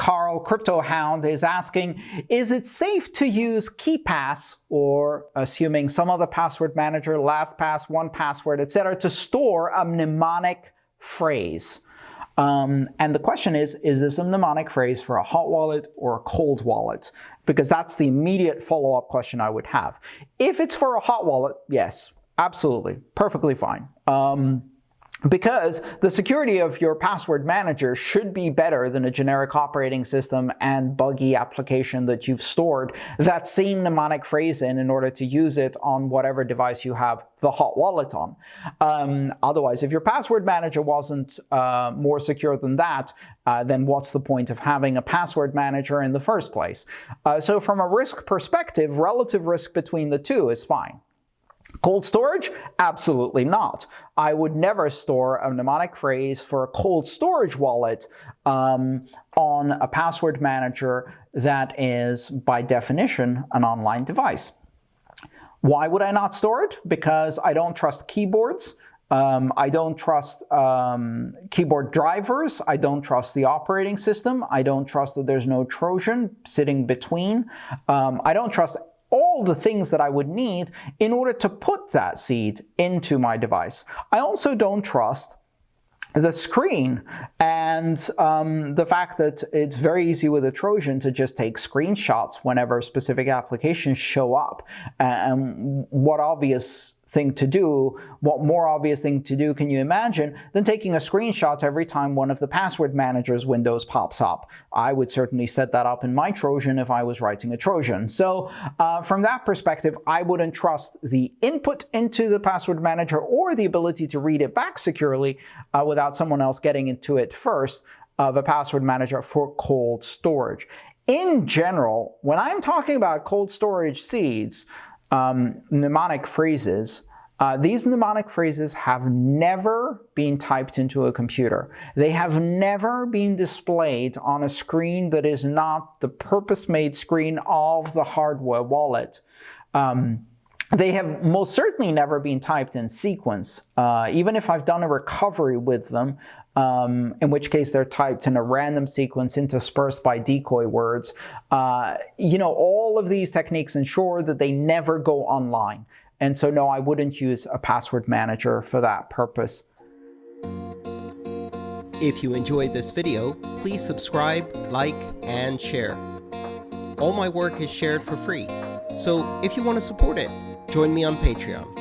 Carl CryptoHound is asking, is it safe to use KeePass or assuming some other password manager, LastPass, 1Password, etc., to store a mnemonic phrase? Um, and the question is, is this a mnemonic phrase for a hot wallet or a cold wallet? Because that's the immediate follow-up question I would have. If it's for a hot wallet, yes, absolutely, perfectly fine. Um, because the security of your password manager should be better than a generic operating system and buggy application that you've stored that same mnemonic phrase in in order to use it on whatever device you have the hot wallet on. Um, otherwise, if your password manager wasn't uh, more secure than that, uh, then what's the point of having a password manager in the first place? Uh, so from a risk perspective, relative risk between the two is fine. Cold storage? Absolutely not. I would never store a mnemonic phrase for a cold storage wallet um, on a password manager that is, by definition, an online device. Why would I not store it? Because I don't trust keyboards. Um, I don't trust um, keyboard drivers. I don't trust the operating system. I don't trust that there's no Trojan sitting between. Um, I don't trust all the things that I would need in order to put that seed into my device. I also don't trust the screen and um, the fact that it's very easy with a Trojan to just take screenshots whenever specific applications show up. And what obvious thing to do, what more obvious thing to do can you imagine than taking a screenshot every time one of the password manager's windows pops up? I would certainly set that up in my Trojan if I was writing a Trojan. So uh, from that perspective, I wouldn't trust the input into the password manager or the ability to read it back securely uh, without someone else getting into it first of a password manager for cold storage. In general, when I'm talking about cold storage seeds, um, mnemonic phrases, uh, these mnemonic phrases have never been typed into a computer. They have never been displayed on a screen that is not the purpose-made screen of the hardware wallet. Um, they have most certainly never been typed in sequence. Uh, even if I've done a recovery with them, um, in which case they're typed in a random sequence interspersed by decoy words. Uh, you know, all of these techniques ensure that they never go online. And so no, I wouldn't use a password manager for that purpose. If you enjoyed this video, please subscribe, like, and share. All my work is shared for free, so if you want to support it, join me on Patreon.